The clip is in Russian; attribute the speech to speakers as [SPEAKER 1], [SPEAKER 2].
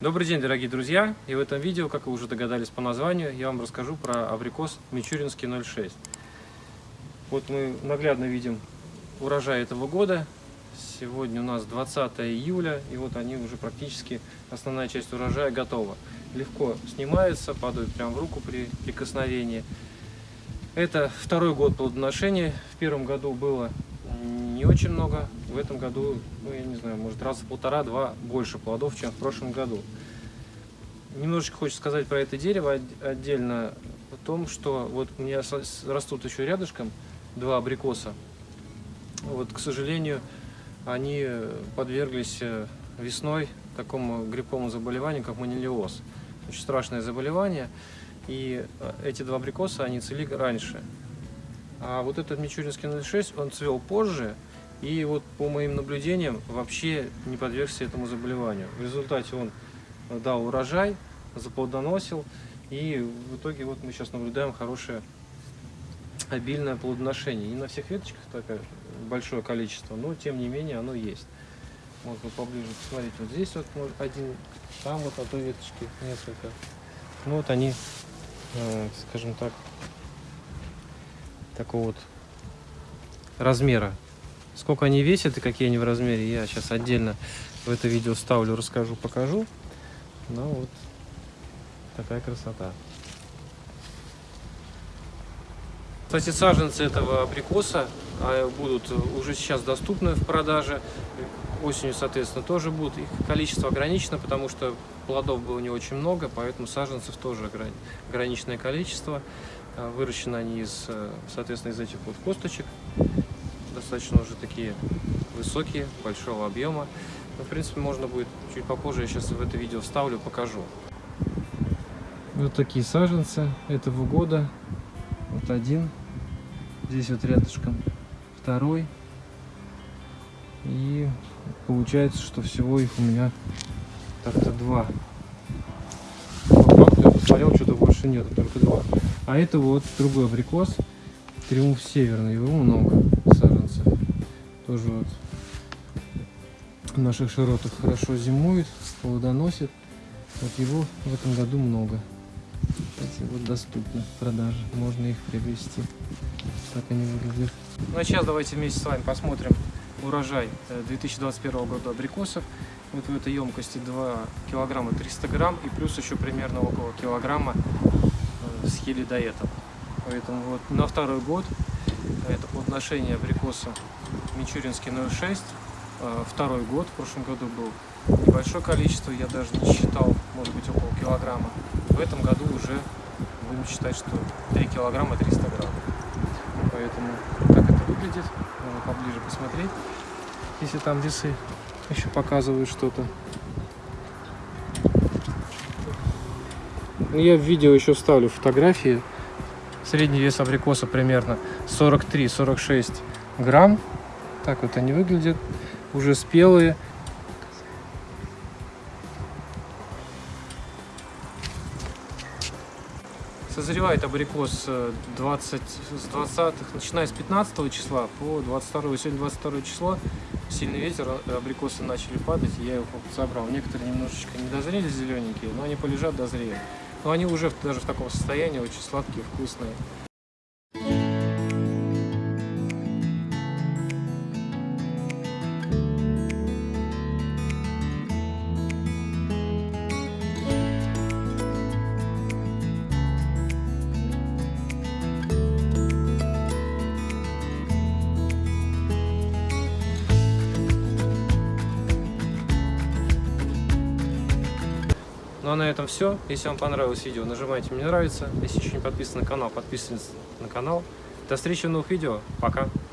[SPEAKER 1] Добрый день, дорогие друзья! И в этом видео, как вы уже догадались по названию, я вам расскажу про абрикос Мичуринский 06. Вот мы наглядно видим урожай этого года. Сегодня у нас 20 июля, и вот они уже практически, основная часть урожая готова. Легко снимается, падают прямо в руку при прикосновении. Это второй год плодоношения. В первом году было не очень много. В этом году, ну я не знаю, может раза полтора-два больше плодов, чем в прошлом году. Немножечко хочется сказать про это дерево отдельно о том, что вот у меня растут еще рядышком два абрикоса. Вот, к сожалению, они подверглись э, весной такому грибковому заболеванию, как манилиоз. Очень страшное заболевание. И э, эти два абрикоса, они цвели раньше. А вот этот Мичуринский 06, он цвел позже, и вот по моим наблюдениям вообще не подвергся этому заболеванию. В результате он дал урожай, заплодоносил, и в итоге вот мы сейчас наблюдаем хорошее обильное плодоношение. Не на всех веточках такое большое количество, но тем не менее оно есть. Можно поближе посмотреть. Вот здесь вот один, там вот на той веточке несколько. Ну вот они, э, скажем так, такого вот размера. Сколько они весят и какие они в размере, я сейчас отдельно в это видео ставлю, расскажу, покажу. Ну вот такая красота. Кстати, саженцы этого абрикоса а, будут уже сейчас доступны в продаже. Осенью, соответственно, тоже будут. Их количество ограничено, потому что плодов было не очень много, поэтому саженцев тоже ограниченное количество. А, выращены они из, э, соответственно, из этих вот косточек. Достаточно уже такие высокие, большого объема. Но, в принципе, можно будет чуть попозже, я сейчас в это видео вставлю, покажу. Вот такие саженцы этого года. Вот один. Здесь вот рядышком второй. И получается, что всего их у меня так-то два. По я посмотрел, что-то больше нет, только два. А это вот другой абрикос. Триумф Северный. Его много. Тоже вот в наших широтах хорошо зимует, плодоносит. Вот его в этом году много. Кстати, вот доступны в. Можно их приобрести. Так они выглядят. Ну а сейчас давайте вместе с вами посмотрим урожай 2021 э, года абрикосов. Вот в этой емкости 2 килограмма 300 грамм и плюс еще примерно около килограмма э, с хелидоэтом. Поэтому вот на второй год это плодоношение абрикоса Мичуринский 06 Э, второй год, в прошлом году был небольшое количество, я даже не считал, может быть около килограмма. В этом году уже будем считать, что 3 килограмма 300 грамм. Поэтому так это выглядит, можно поближе посмотреть, если там весы еще показывают что-то. Ну, я в видео еще вставлю фотографии. Средний вес абрикоса примерно 43-46 грамм. Так вот они выглядят. Уже спелые. Созревает абрикос 20, с 20 начиная с 15 числа по 22 сегодня 22 число. Сильный ветер абрикосы начали падать я их собрал. Некоторые немножечко не дозрели зелененькие но они полежат дозреют. Но они уже даже в таком состоянии очень сладкие вкусные Ну а на этом все. Если вам понравилось видео, нажимайте «Мне нравится». Если еще не подписан на канал, подписывайтесь на канал. До встречи в новых видео. Пока!